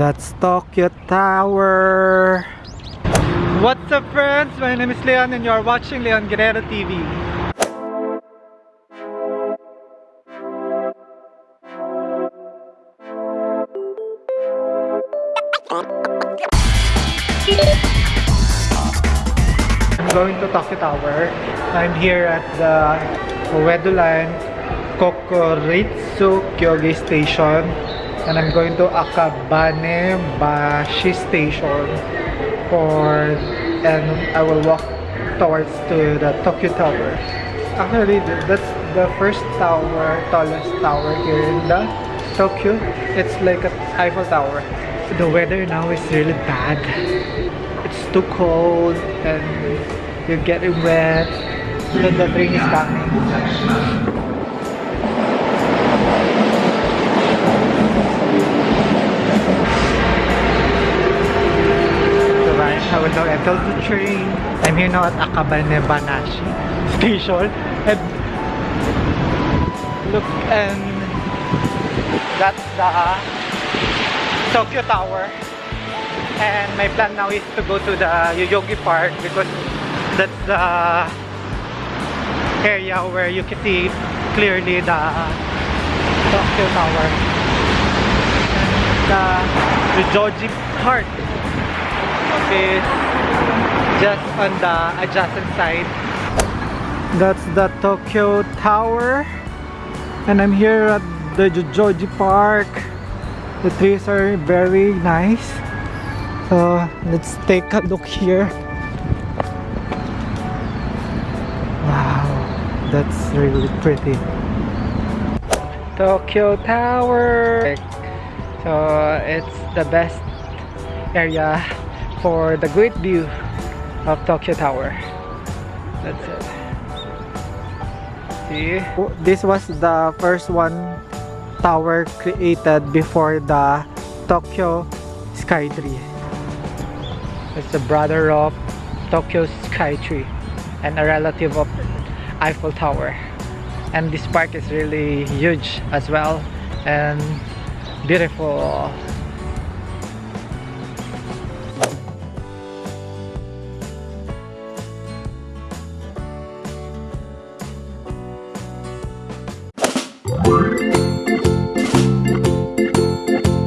That's Tokyo Tower. What's up friends? My name is Leon and you're watching Leon Guerrero TV. I'm going to Tokyo Tower. I'm here at the Oedo Line Kokuritsu Kyogijo Station and I'm going to Akabane Bashi Station for and I will walk towards to the Tokyo Tower. Actually, that's the first tower, tallest tower here in the Tokyo. It's like an Eiffel Tower. The weather now is really bad. It's too cold and you're getting wet. Then the train is coming. Will now enter the train. I'm here now at Akabane Banashi station. And look and that's the Tokyo Tower. And my plan now is to go to the Yoyogi Park because that's the area where you can see clearly the Tokyo Tower. And the Yoyogi Park is just on the adjacent side. That's the Tokyo Tower. And I'm here at the Zojoji Park. The trees are very nice. So let's take a look here. Wow, that's really pretty. Tokyo Tower. So it's the best area for the great view of Tokyo Tower. That's it. See? This was the first one tower created before the Tokyo Skytree. It's the brother of Tokyo Skytree and a relative of Eiffel Tower. And this park is really huge as well and beautiful